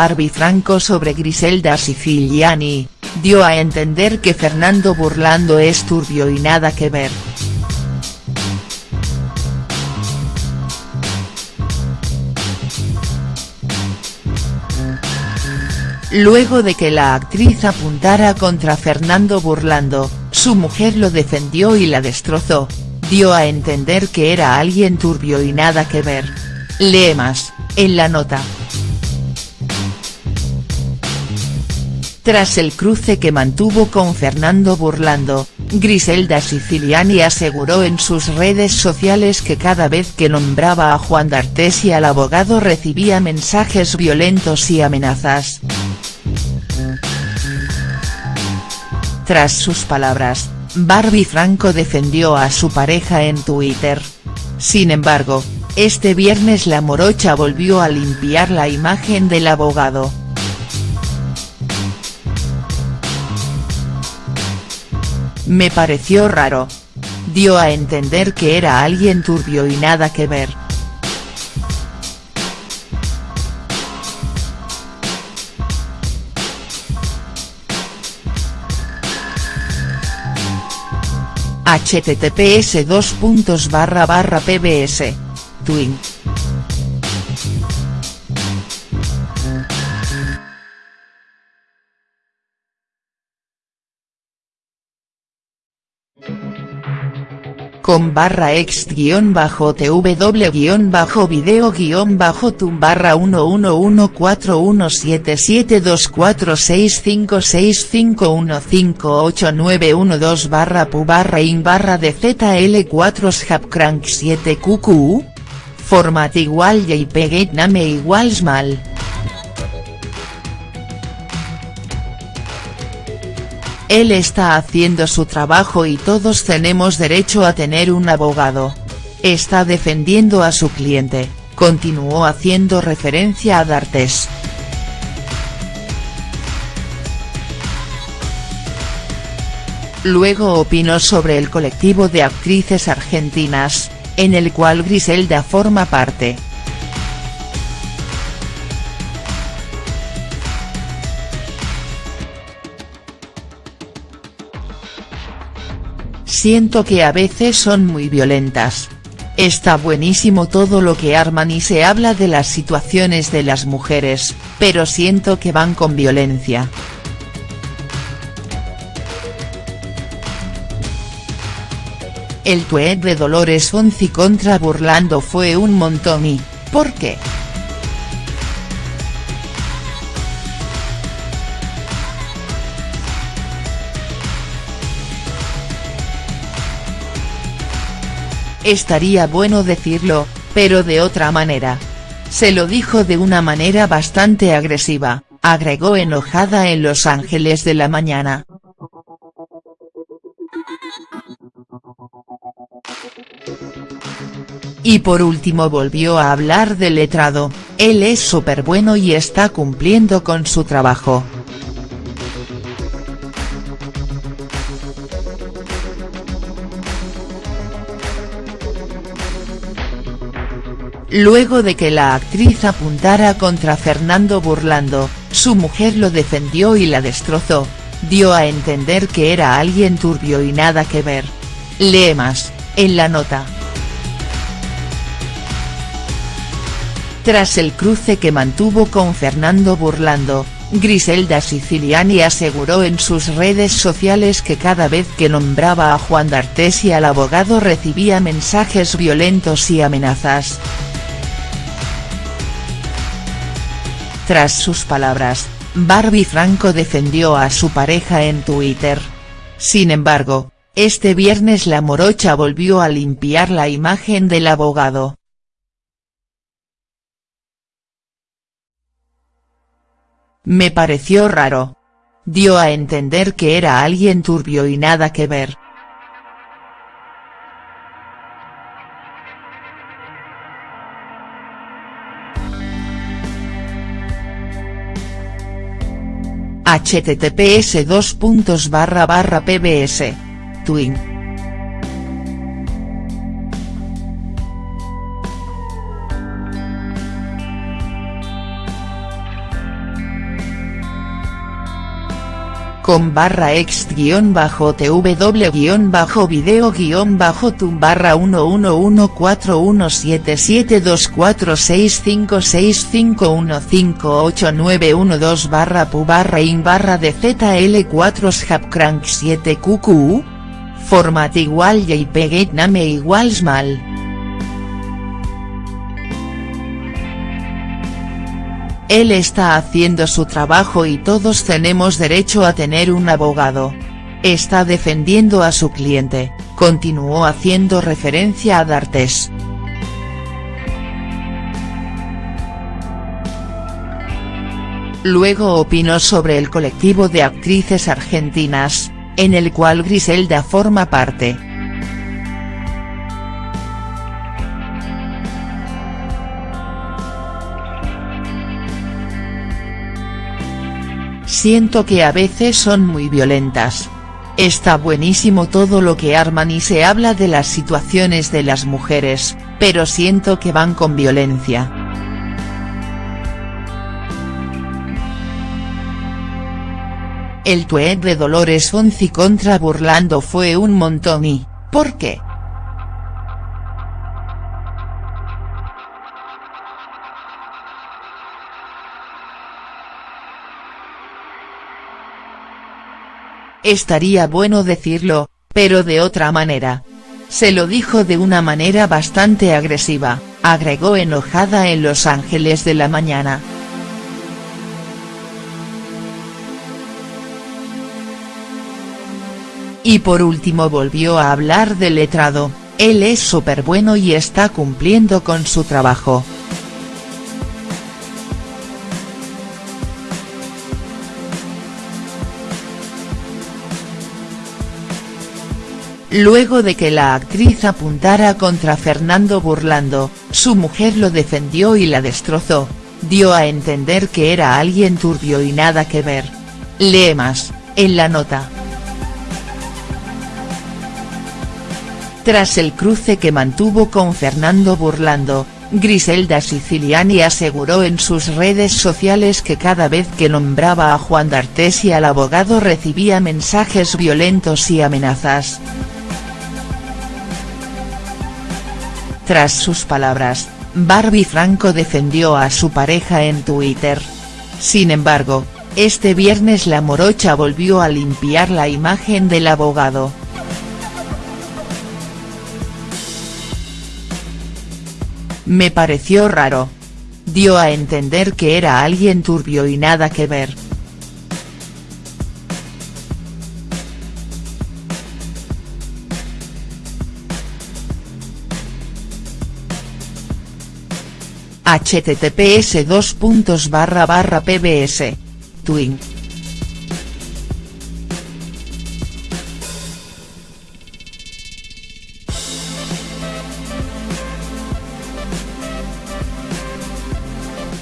Barbie Franco sobre Griselda Siciliani, dio a entender que Fernando Burlando es turbio y nada que ver. Luego de que la actriz apuntara contra Fernando Burlando, su mujer lo defendió y la destrozó, dio a entender que era alguien turbio y nada que ver. Lee más, en la nota. Tras el cruce que mantuvo con Fernando Burlando, Griselda Siciliani aseguró en sus redes sociales que cada vez que nombraba a Juan D'Artes y al abogado recibía mensajes violentos y amenazas. Tras sus palabras, Barbie Franco defendió a su pareja en Twitter. Sin embargo, este viernes la morocha volvió a limpiar la imagen del abogado. Me pareció raro. Dio a entender que era alguien turbio y nada que ver. https pbs. Twin. Con barra ex guion bajo tw guion bajo video guion bajo tum barra 111417246565158912 barra pu barra in barra de zl4 scapcrank 7 qq format igual jpeg name igual small Él está haciendo su trabajo y todos tenemos derecho a tener un abogado. Está defendiendo a su cliente, continuó haciendo referencia a D'Artes. Luego opinó sobre el colectivo de actrices argentinas, en el cual Griselda forma parte. Siento que a veces son muy violentas. Está buenísimo todo lo que arman y se habla de las situaciones de las mujeres, pero siento que van con violencia. El tweet de Dolores Fonzi contra Burlando fue un montón y, ¿por qué?. Estaría bueno decirlo, pero de otra manera. Se lo dijo de una manera bastante agresiva, agregó enojada en Los Ángeles de la mañana. Y por último volvió a hablar del letrado, él es súper bueno y está cumpliendo con su trabajo. Luego de que la actriz apuntara contra Fernando Burlando, su mujer lo defendió y la destrozó, dio a entender que era alguien turbio y nada que ver. Lee más, en la nota. Tras el cruce que mantuvo con Fernando Burlando, Griselda Siciliani aseguró en sus redes sociales que cada vez que nombraba a Juan D'Artes y al abogado recibía mensajes violentos y amenazas. Tras sus palabras, Barbie Franco defendió a su pareja en Twitter. Sin embargo, este viernes la morocha volvió a limpiar la imagen del abogado. Me pareció raro. Dio a entender que era alguien turbio y nada que ver. Https pbs. Twin. Con barra ex guion bajo tw guion bajo video guion bajo tum barra 111417246565158912 barra pu barra in barra de zl4 scapcrank 7 qq format igual jpeg name igual mal. Él está haciendo su trabajo y todos tenemos derecho a tener un abogado. Está defendiendo a su cliente, continuó haciendo referencia a D'Artes. Luego opinó sobre el colectivo de actrices argentinas, en el cual Griselda forma parte. Siento que a veces son muy violentas. Está buenísimo todo lo que arman y se habla de las situaciones de las mujeres, pero siento que van con violencia. El tweet de Dolores Fonzi contra Burlando fue un montón y, ¿por qué?. Estaría bueno decirlo, pero de otra manera. Se lo dijo de una manera bastante agresiva, agregó enojada en Los Ángeles de la mañana. Y por último volvió a hablar del letrado, él es súper bueno y está cumpliendo con su trabajo. Luego de que la actriz apuntara contra Fernando Burlando, su mujer lo defendió y la destrozó, dio a entender que era alguien turbio y nada que ver. Lee más, en la nota. Tras el cruce que mantuvo con Fernando Burlando, Griselda Siciliani aseguró en sus redes sociales que cada vez que nombraba a Juan D'Artes y al abogado recibía mensajes violentos y amenazas. Tras sus palabras, Barbie Franco defendió a su pareja en Twitter. Sin embargo, este viernes la morocha volvió a limpiar la imagen del abogado. Me pareció raro. Dio a entender que era alguien turbio y nada que ver. Https pbs. Twin.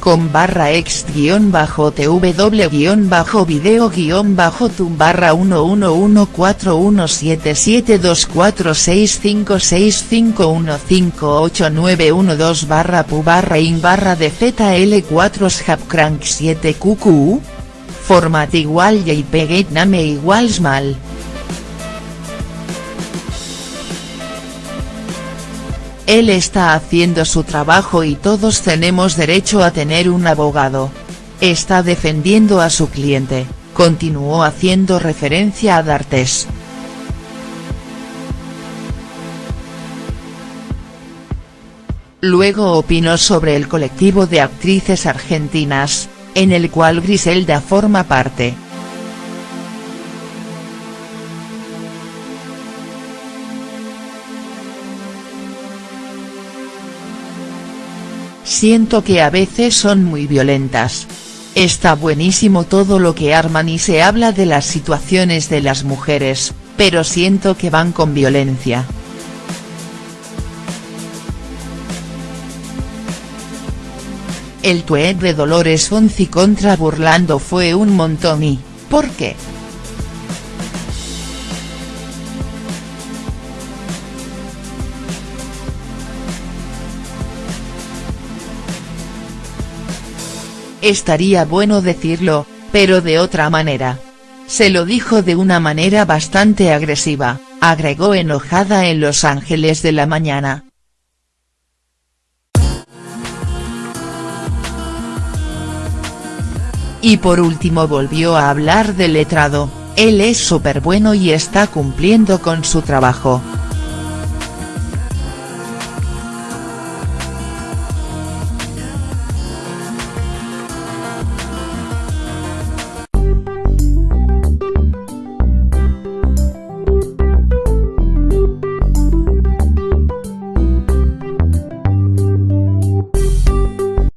Con barra ex guion bajo tw guion bajo video guion bajo tum barra 111417246565158912 barra pu barra in barra de zl4 scapcrank 7 qq format igual jpeg name igual small Él está haciendo su trabajo y todos tenemos derecho a tener un abogado. Está defendiendo a su cliente, continuó haciendo referencia a D'Artes. Luego opinó sobre el colectivo de actrices argentinas, en el cual Griselda forma parte. Siento que a veces son muy violentas. Está buenísimo todo lo que arman y se habla de las situaciones de las mujeres, pero siento que van con violencia. El tweet de Dolores Fonzi contra Burlando fue un montón y, ¿por qué?. Estaría bueno decirlo, pero de otra manera. Se lo dijo de una manera bastante agresiva, agregó enojada en Los Ángeles de la mañana. Y por último volvió a hablar del letrado, él es súper bueno y está cumpliendo con su trabajo.